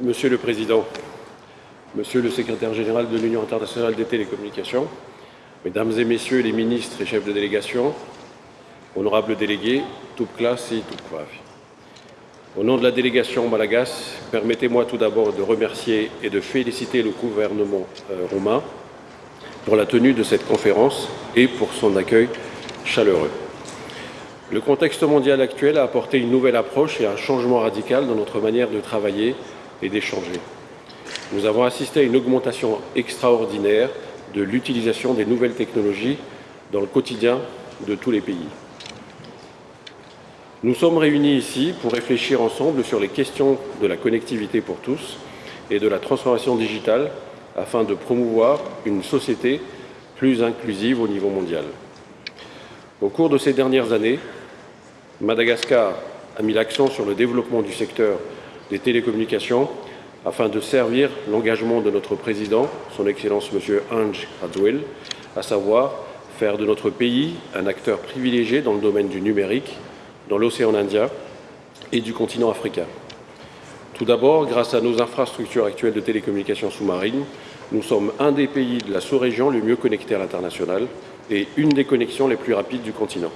Monsieur le Président, Monsieur le Secrétaire général de l'Union internationale des télécommunications, Mesdames et Messieurs les ministres et chefs de délégation, honorables délégués, toute classe et toute coiffe. Au nom de la délégation malagas, permettez-moi tout d'abord de remercier et de féliciter le gouvernement euh, roumain pour la tenue de cette conférence et pour son accueil chaleureux. Le contexte mondial actuel a apporté une nouvelle approche et un changement radical dans notre manière de travailler et d'échanger. Nous avons assisté à une augmentation extraordinaire de l'utilisation des nouvelles technologies dans le quotidien de tous les pays. Nous sommes réunis ici pour réfléchir ensemble sur les questions de la connectivité pour tous et de la transformation digitale afin de promouvoir une société plus inclusive au niveau mondial. Au cours de ces dernières années, Madagascar a mis l'accent sur le développement du secteur des télécommunications afin de servir l'engagement de notre président, son Excellence M. Ange Radzouel, à savoir faire de notre pays un acteur privilégié dans le domaine du numérique, dans l'océan Indien et du continent africain. Tout d'abord, grâce à nos infrastructures actuelles de télécommunications sous-marines, nous sommes un des pays de la sous-région le mieux connecté à l'international et une des connexions les plus rapides du continent.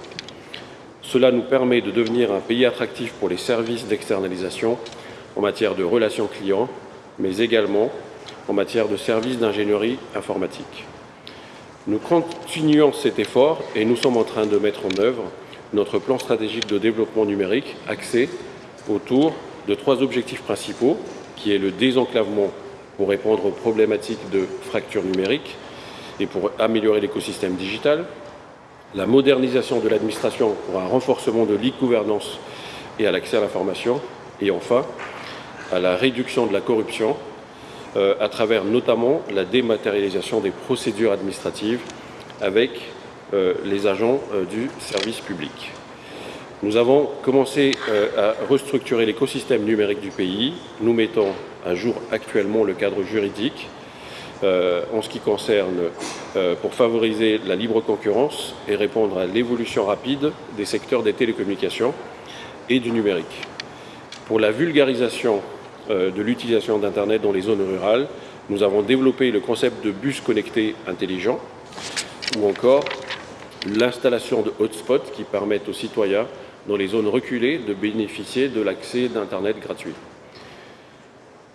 Cela nous permet de devenir un pays attractif pour les services d'externalisation en matière de relations clients, mais également en matière de services d'ingénierie informatique. Nous continuons cet effort et nous sommes en train de mettre en œuvre notre plan stratégique de développement numérique axé autour de trois objectifs principaux, qui est le désenclavement pour répondre aux problématiques de fracture numérique et pour améliorer l'écosystème digital, la modernisation de l'administration pour un renforcement de l'e-gouvernance et à l'accès à l'information, et enfin, à la réduction de la corruption euh, à travers notamment la dématérialisation des procédures administratives avec euh, les agents euh, du service public. Nous avons commencé à restructurer l'écosystème numérique du pays. Nous mettons à jour actuellement le cadre juridique en ce qui concerne pour favoriser la libre concurrence et répondre à l'évolution rapide des secteurs des télécommunications et du numérique. Pour la vulgarisation de l'utilisation d'Internet dans les zones rurales, nous avons développé le concept de bus connectés intelligents ou encore l'installation de hotspots qui permettent aux citoyens dans les zones reculées de bénéficier de l'accès d'Internet gratuit.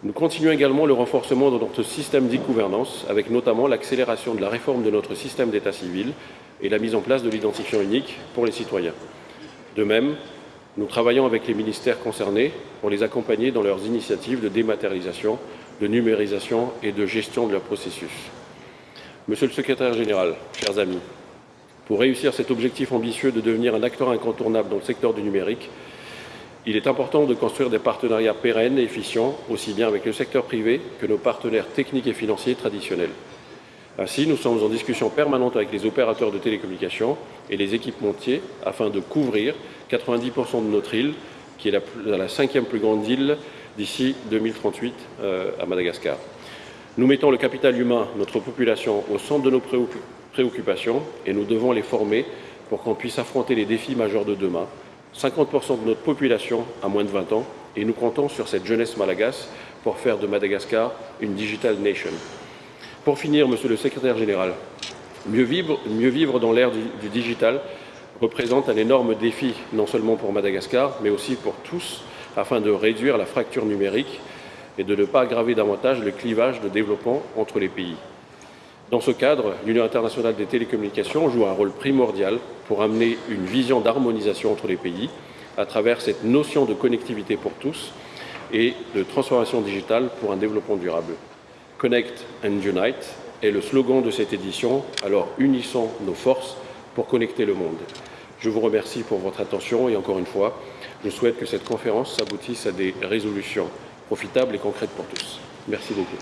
Nous continuons également le renforcement de notre système d'e-gouvernance, avec notamment l'accélération de la réforme de notre système d'état civil et la mise en place de l'identifiant unique pour les citoyens. De même, nous travaillons avec les ministères concernés pour les accompagner dans leurs initiatives de dématérialisation, de numérisation et de gestion de leurs processus. Monsieur le secrétaire général, chers amis, pour réussir cet objectif ambitieux de devenir un acteur incontournable dans le secteur du numérique, il est important de construire des partenariats pérennes et efficients, aussi bien avec le secteur privé que nos partenaires techniques et financiers traditionnels. Ainsi, nous sommes en discussion permanente avec les opérateurs de télécommunications et les équipementiers afin de couvrir 90% de notre île, qui est la, cinquième plus grande île d'ici 2038 euh, à Madagascar. Nous mettons le capital humain, notre population, au centre de nos préoccupations et nous devons les former pour qu'on puisse affronter les défis majeurs de demain, 50% de notre population a moins de 20 ans et nous comptons sur cette jeunesse malagasy pour faire de Madagascar une digital nation. Pour finir, Monsieur le Secrétaire général, mieux vivre, dans l'ère du, digital représente un énorme défi, non seulement pour Madagascar, mais aussi pour tous, afin de réduire la fracture numérique et de ne pas aggraver davantage le clivage de développement entre les pays. Dans ce cadre, l'Union internationale des télécommunications joue un rôle primordial pour amener une vision d'harmonisation entre les pays à travers cette notion de connectivité pour tous et de transformation digitale pour un développement durable. Connect and Unite est le slogan de cette édition, alors unissons nos forces pour connecter le monde. Je vous remercie pour votre attention et encore une fois, je souhaite que cette conférence s'aboutisse à des résolutions profitables et concrètes pour tous. Merci beaucoup.